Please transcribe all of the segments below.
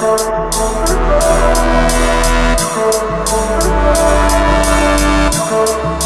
Thank you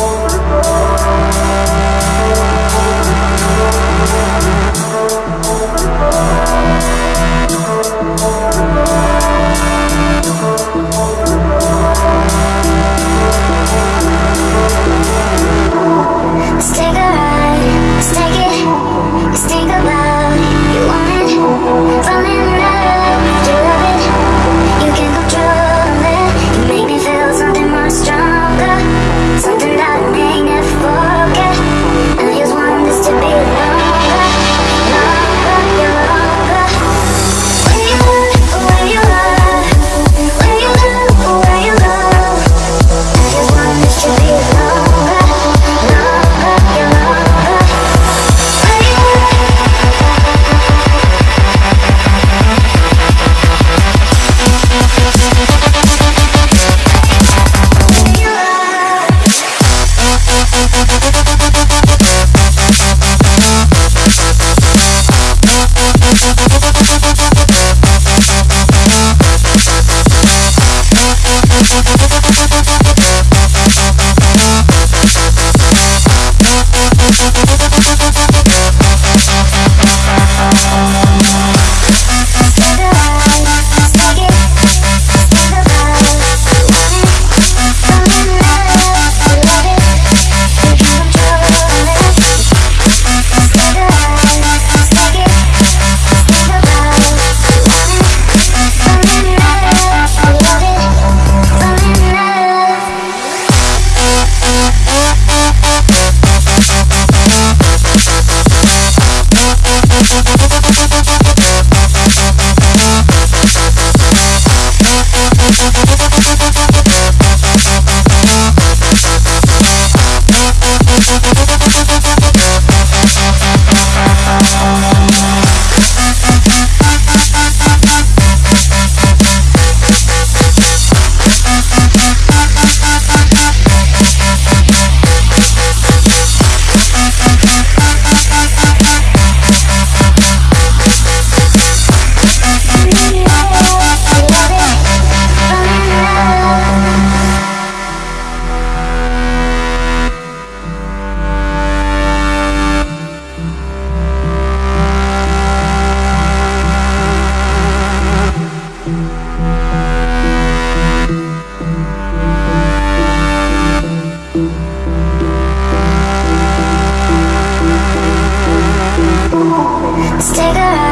Stick around.